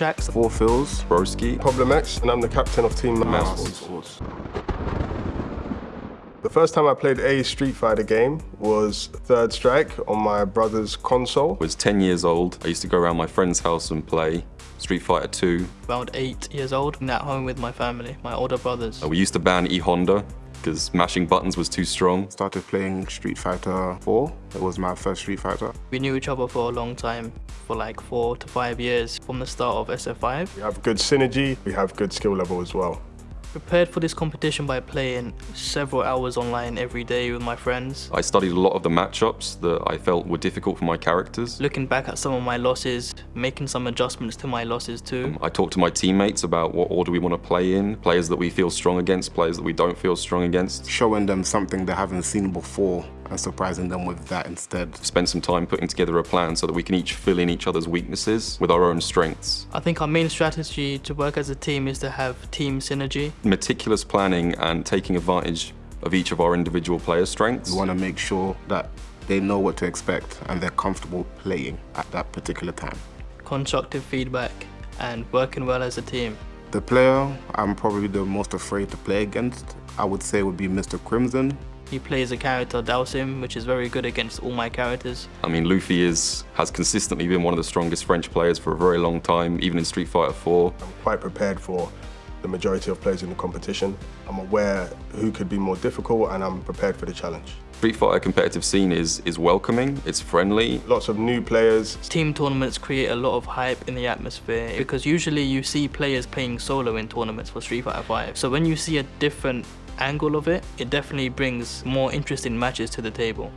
Shax. Four Phils. Broski. Problem X, and I'm the captain of Team Mouse. Sports. The first time I played a Street Fighter game was Third Strike on my brother's console. I was 10 years old. I used to go around my friend's house and play Street Fighter 2. Around eight years old, and at home with my family, my older brothers. Uh, We used to ban E-Honda because mashing buttons was too strong. Started playing Street Fighter 4. It was my first Street Fighter. We knew each other for a long time, for like four to five years from the start of SF5. We have good synergy, we have good skill level as well. Prepared for this competition by playing several hours online every day with my friends. I studied a lot of the matchups that I felt were difficult for my characters. Looking back at some of my losses, making some adjustments to my losses too. Um, I talked to my teammates about what order we want to play in, players that we feel strong against, players that we don't feel strong against. Showing them something they haven't seen before and surprising them with that instead. Spend some time putting together a plan so that we can each fill in each other's weaknesses with our own strengths. I think our main strategy to work as a team is to have team synergy. Meticulous planning and taking advantage of each of our individual player strengths. We want to make sure that they know what to expect and they're comfortable playing at that particular time. constructive feedback, and working well as a team. The player I'm probably the most afraid to play against, I would say would be Mr. Crimson. He plays a character Dhalsim, which is very good against all my characters. I mean, Luffy is has consistently been one of the strongest French players for a very long time, even in Street Fighter 4. I'm quite prepared for the majority of players in the competition. I'm aware who could be more difficult and I'm prepared for the challenge. Street Fighter competitive scene is is welcoming, it's friendly. Lots of new players, Team tournaments create a lot of hype in the atmosphere because usually you see players playing solo in tournaments for Street Fighter 5. So when you see a different angle of it, it definitely brings more interesting matches to the table.